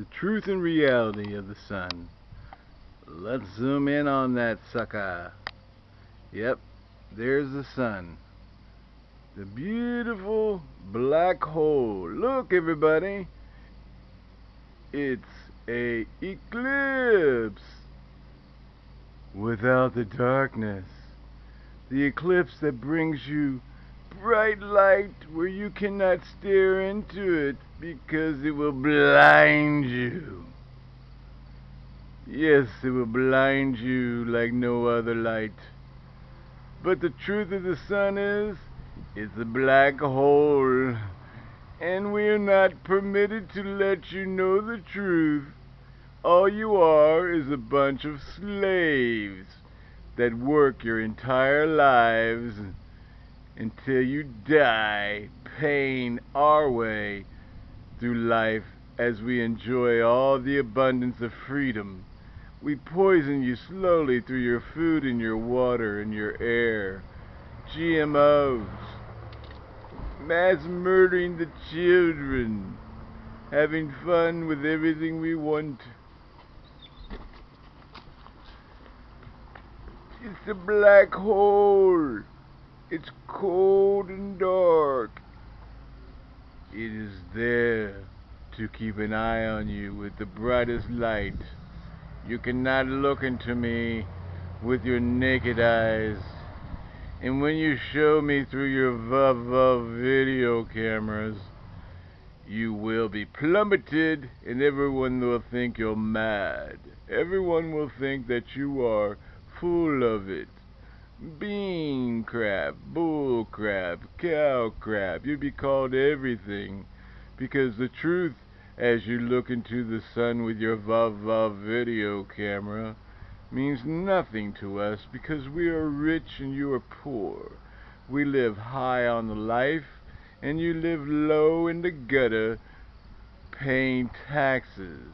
the truth and reality of the sun. Let's zoom in on that sucker. Yep, there's the sun. The beautiful black hole. Look, everybody. It's a eclipse without the darkness. The eclipse that brings you bright light where you cannot stare into it because it will blind you. Yes, it will blind you like no other light. But the truth of the sun is, it's a black hole. And we are not permitted to let you know the truth. All you are is a bunch of slaves that work your entire lives until you die paying our way through life as we enjoy all the abundance of freedom. We poison you slowly through your food and your water and your air. GMOs. Mass murdering the children. Having fun with everything we want. It's a black hole. It's cold and dark. It is there to keep an eye on you with the brightest light. You cannot look into me with your naked eyes. And when you show me through your VUV video cameras, you will be plummeted and everyone will think you're mad. Everyone will think that you are full of it bean crap, bull crap, cow crap. You'd be called everything because the truth, as you look into the sun with your VUV video camera, means nothing to us because we are rich and you are poor. We live high on the life and you live low in the gutter paying taxes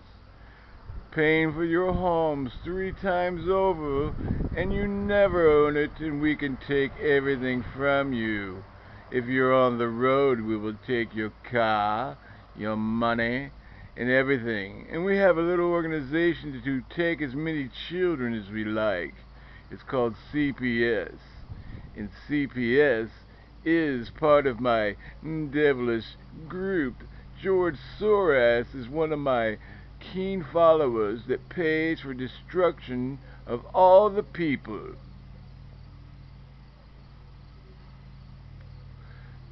paying for your homes three times over, and you never own it, and we can take everything from you. If you're on the road, we will take your car, your money, and everything. And we have a little organization to take as many children as we like. It's called CPS. And CPS is part of my devilish group. George Soros is one of my keen followers that pays for destruction of all the people.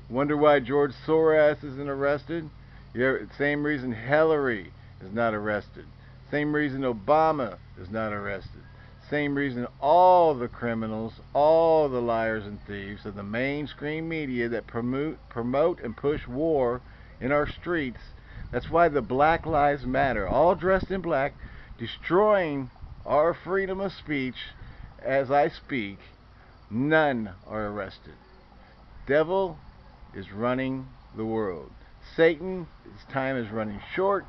Wonder why George Soros isn't arrested? Yeah, same reason Hillary is not arrested. Same reason Obama is not arrested. Same reason all the criminals, all the liars and thieves of the mainstream media that promote, promote and push war in our streets that's why the Black Lives Matter, all dressed in black, destroying our freedom of speech as I speak, none are arrested. Devil is running the world. Satan, his time is running short,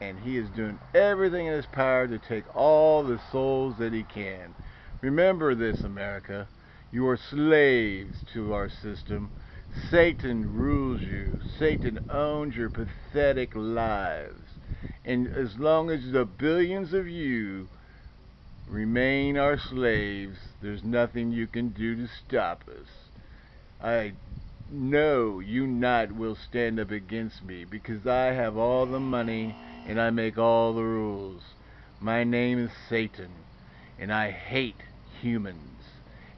and he is doing everything in his power to take all the souls that he can. Remember this, America. You are slaves to our system. Satan rules you. Satan owns your pathetic lives. And as long as the billions of you remain our slaves, there's nothing you can do to stop us. I know you not will stand up against me because I have all the money and I make all the rules. My name is Satan and I hate humans.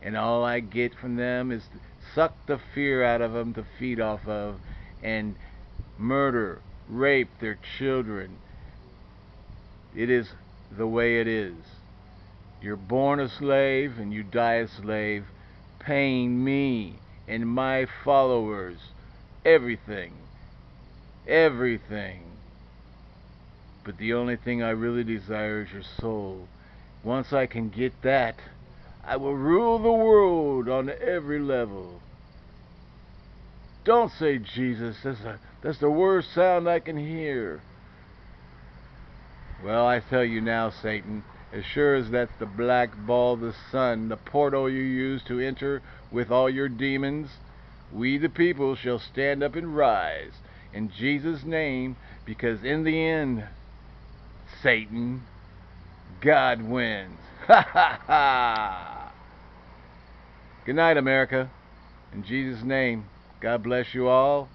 And all I get from them is suck the fear out of them to feed off of and murder, rape their children. It is the way it is. You're born a slave and you die a slave, paying me and my followers everything. Everything. But the only thing I really desire is your soul. Once I can get that, I will rule the world on every level. Don't say Jesus. That's, a, that's the worst sound I can hear. Well, I tell you now, Satan, as sure as that's the black ball of the sun, the portal you use to enter with all your demons, we the people shall stand up and rise in Jesus' name, because in the end, Satan. God wins. Ha ha ha. Good night, America. In Jesus' name, God bless you all.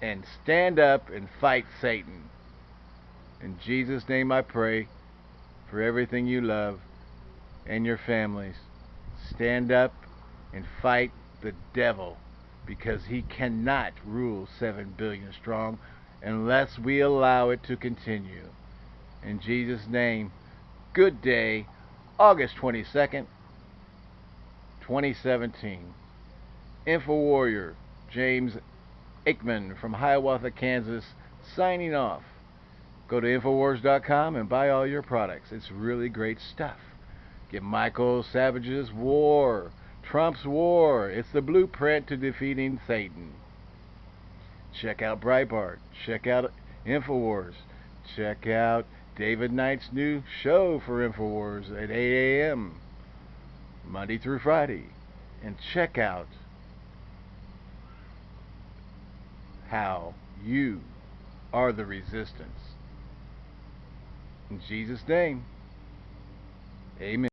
And stand up and fight Satan. In Jesus' name I pray for everything you love and your families. Stand up and fight the devil because he cannot rule 7 billion strong unless we allow it to continue. In Jesus' name, good day, August 22nd, 2017. InfoWarrior James Aikman from Hiawatha, Kansas, signing off. Go to Infowars.com and buy all your products. It's really great stuff. Get Michael Savage's War, Trump's War. It's the blueprint to defeating Satan. Check out Breitbart. Check out Infowars. Check out David Knight's new show for Infowars at 8 a.m. Monday through Friday. And check out how you are the resistance. In Jesus' name, amen.